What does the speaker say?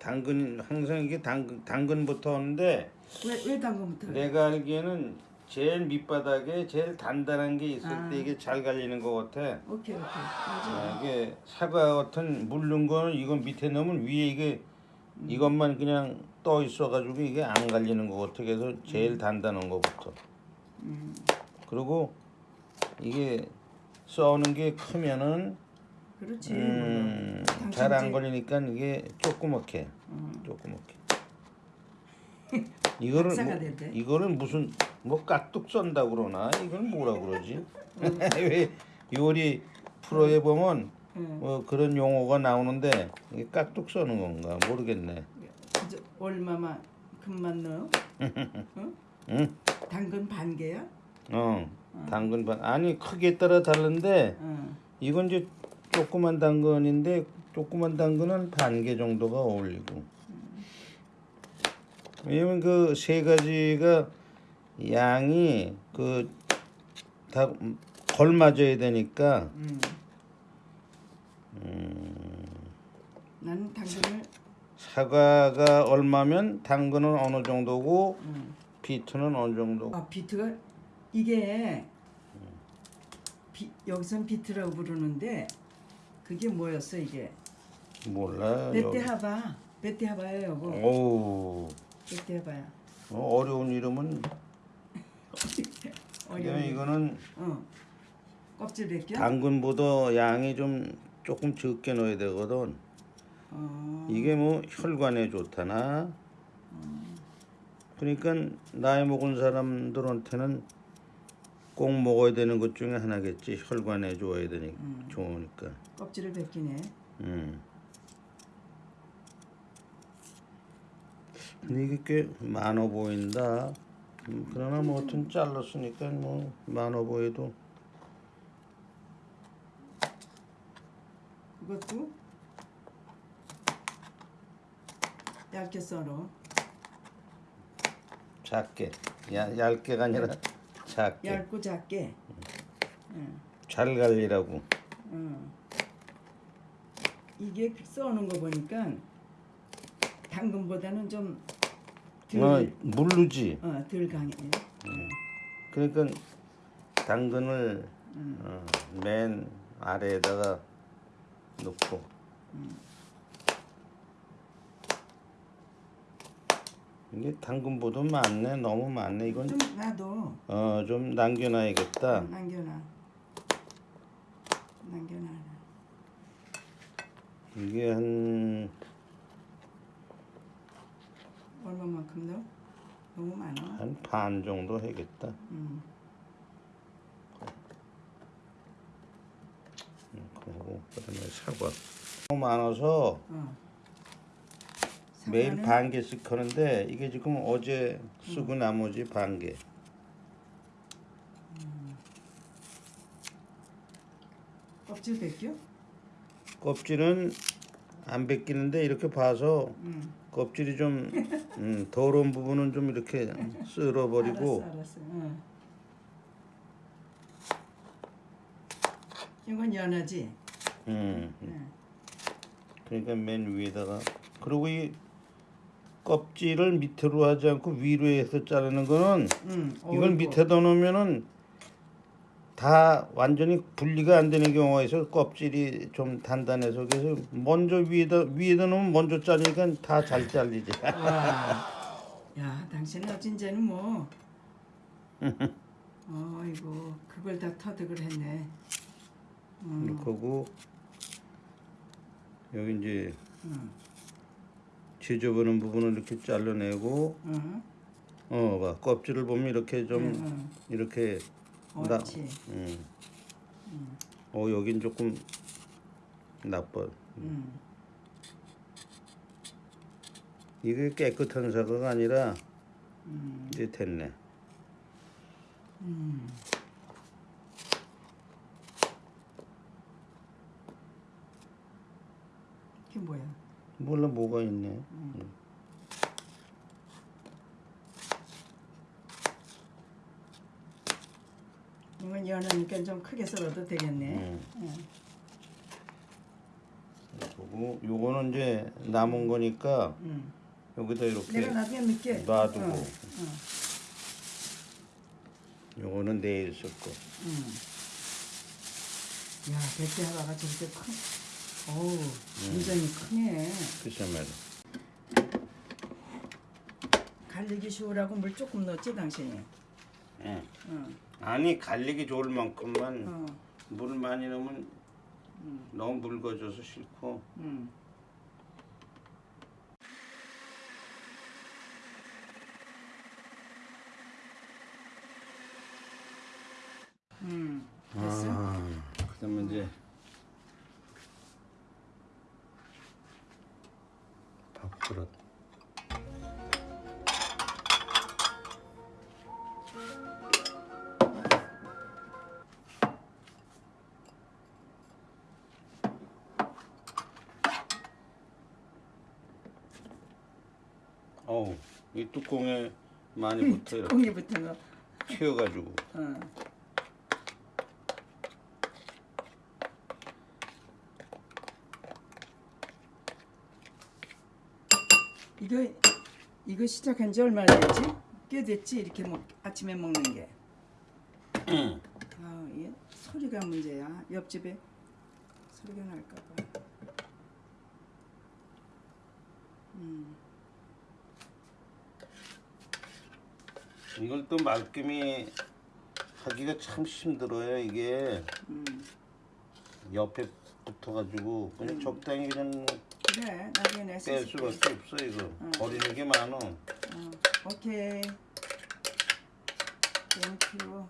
당근 항상 이게 당근 당근부터 오는데 왜, 왜 당근부터? 내가 알기에는 제일 밑바닥에 제일 단단한 게 있을 아. 때 이게 잘 갈리는 것 같아. 오케이 오케이 맞아. 아, 이게 사과 같은 물른 거는 이건 밑에 넣으면 위에 이게 이것만 그냥 떠 있어가지고 이게 안 갈리는 것 같아. 그래서 제일 단단한 거부터. 음. 그리고 이게 써는 게 크면은 그렇지. 음, 잘 안 걸리니까 이게 조그맣게 음. 조그맣게. 이거를 뭐. 이거를 무슨 뭐 깍둑 썬다 그러나 이걸 뭐라 그러지? 왜 요리 프로에 보면 음. 뭐 그런 용어가 나오는데 이게 깍둑 써는 건가 모르겠네. 얼마만 금만 넣어? 응? 응? 당근 반 개야? 어, 당근 반 아니 크기에 따라 다른데 응. 이건 이제 조그만 당근인데 조그만 당근은 반 개 정도가 어울리고. 왜냐면 그 세 가지가 양이 그 다 걸맞아야 되니까 음. 나는 당근을 사과가 얼마면 당근은 어느 정도고 음. 비트는 어느 정도. 아 비트가 이게 비, 여기선 비트라고 부르는데 그게 뭐였어 이게? 몰라. 베테하바 베테하바예요 여보 오 베테하바야 어 려운 이름은 왜냐면 어려운 이거는 어 껍질 벗겨? 당근보다 양이 좀 조금 적게 넣어야 되거든. 어, 이게 뭐 혈관에 좋다나. 그러니까 나이 먹은 사람들한테는 꼭 먹어야 되는 것 중에 하나겠지. 혈관에 좋아야 되니까 좋으니까. 껍질을 벗기네 음. 근데 이게 꽤 많아 보인다. 음, 그러나 뭐 하여튼 잘랐으니까 뭐 많아 보여도 그것도 얇게 썰어 작게 야, 얇게가 아니라 작게. 얇고 작게. 잘 갈리라고. 어. 이게 써는 거 보니까 당근보다는 좀 어, 덜, 물르지. 어, 덜 강해. 그러니까 당근을 어, 맨 아래에다가 넣고 이게 당근보다 많네 너무 많네 이건 좀 놔둬. 어좀 남겨놔야겠다 남겨놔. 남겨놔. 이게 한 얼마만큼 넣어? 너무 많아. 한 반 정도 해야겠다. 음. 그리고 그다음에 사과. 너무 많아서 어. 매일 반 개씩 하는데 이게 지금 어제 쓰고 나머지 반 개. 껍질 벗겨? 껍질은 안 벗기는데 이렇게 봐서 음. 껍질이 좀 음, 더러운 부분은 좀 이렇게 쓸어버리고 알았어, 알았어. 어. 이건 연하지. 음, 응. 그러니까 맨 위에다가 그리고 이 껍질을 밑으로 하지 않고 위로 해서 자르는 거는 응. 이걸. 밑에다 놓으면은 다 완전히 분리가 안 되는 경우가 있어 껍질이 좀 단단해서 그래서 먼저 위에다 위에다 놓으면 먼저 자르니까 다 잘 잘리지 와. 야, 당신은 어찐제는 뭐. 어이구, 그걸 다 터득을 했네. 음, 이렇게 하고 여기 이제 음, 지저분한 부분을 이렇게 잘라내고 음, 어봐 껍질을 보면 이렇게 좀 음, 이렇게 음. 나- 옳지. 음. 어 여긴 조금 나빠 음, 이게 깨끗한 사과가 아니라 음, 이제 됐네 음. 이게 뭐야? 몰라 뭐가 있네 이건 연하니까 좀 크게 썰어도 되겠네. 음. 응. 그리고 요거는 이제 남은 거니까 응. 여기다 이렇게 내가 나중에. 놔두고 응. 응. 요거는 내일 쓸 거. 응. 야, 백대 하나가 저렇게 큰. 어우, 굉장히 크네. 글쎄 말이야. 갈리기 쉬우라고 물 조금 넣었지 당신이. 예. 응. 아니 갈리기 좋을 만큼만 어. 물 많이 넣으면 응. 너무 묽어져서 싫고 응. 응. 됐어? 아, 그다음에 이제 그릇 어우 이 뚜껑에 많이 붙어 이렇게 꽁이 붙은 거. 튀어가지고 어. 이거 이거 시작한 지 얼마나 됐지? 꽤 됐지 이렇게 먹 아침에 먹는 게. 아, 이게 소리가 문제야. 옆집에 소리가 날까 봐. 음. 이걸 또 말끔히 하기가 참 힘들어요 이게 음. 옆에 붙어가지고 그냥 적당히 그냥 그래. 나중에 뺄. 수밖에 없어 이거 버리는 게 많어 어, 오케이. Thank you.